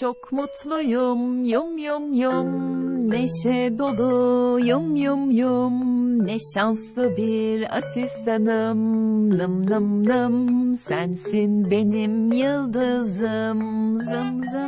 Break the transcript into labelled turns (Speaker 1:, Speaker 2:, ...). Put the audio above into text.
Speaker 1: Çok mutluyum yum yum yum. Neşe dolu yum yum yum. Ne şanslı bir asistanım. Nım nım nım. Sensin benim yıldızım. Zım zım. zım